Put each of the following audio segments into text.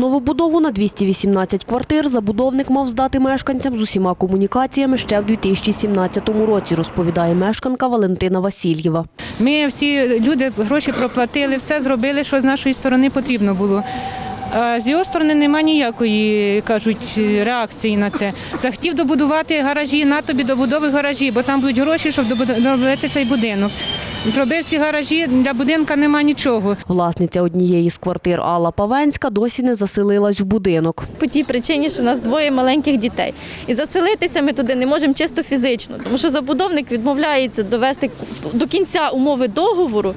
Новобудову на 218 квартир забудовник мав здати мешканцям з усіма комунікаціями ще в 2017 році, розповідає мешканка Валентина Васильєва. Ми всі люди гроші проплатили, все зробили, що з нашої сторони потрібно було. А з його сторони немає ніякої, кажуть, реакції на це. Захотів добудувати гаражі, на тобі добудови гаражі, бо там будуть гроші, щоб добудувати цей будинок. Зробив ці гаражі, для будинка нема нічого. Власниця однієї з квартир Алла Павенська досі не заселилась в будинок. по тій причині, що у нас двоє маленьких дітей. І заселитися ми туди не можемо чисто фізично, тому що забудовник відмовляється довести до кінця умови договору.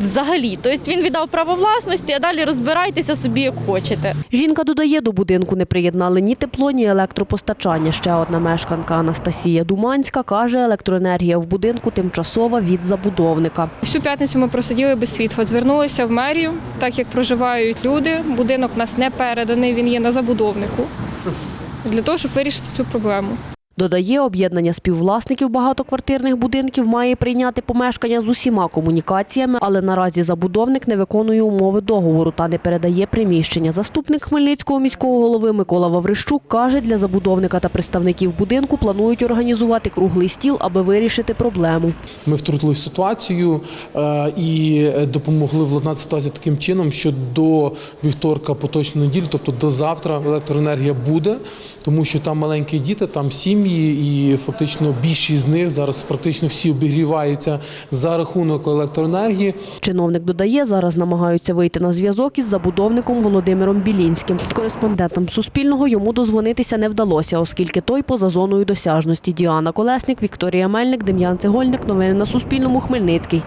Взагалі, тобто він віддав право власності, а далі розбирайтеся собі як хочете. Жінка додає, до будинку не приєднали ні тепло, ні електропостачання. Ще одна мешканка Анастасія Думанська каже, електроенергія в будинку тимчасова від забудовника. Всю п'ятницю ми просиділи без світла. Звернулися в мерію, так як проживають люди. Будинок у нас не переданий, він є на забудовнику. Для того, щоб вирішити цю проблему. Додає, об'єднання співвласників багатоквартирних будинків має прийняти помешкання з усіма комунікаціями, але наразі забудовник не виконує умови договору та не передає приміщення. Заступник Хмельницького міського голови Микола Ваврищук каже, для забудовника та представників будинку планують організувати круглий стіл, аби вирішити проблему. Ми втрутилися в ситуацію е, і допомогли владнати ситуацію таким чином, що до вівторка поточної неділі, тобто до завтра, електроенергія буде, тому що там маленькі діти, там сім'ї, і фактично більшість з них зараз практично всі обігріваються за рахунок електроенергії. Чиновник додає, зараз намагаються вийти на зв'язок із забудовником Володимиром Білінським. Кореспондентам Суспільного йому дозвонитися не вдалося, оскільки той поза зоною досяжності. Діана Колесник, Вікторія Мельник, Дем'ян Цегольник. Новини на Суспільному. Хмельницький.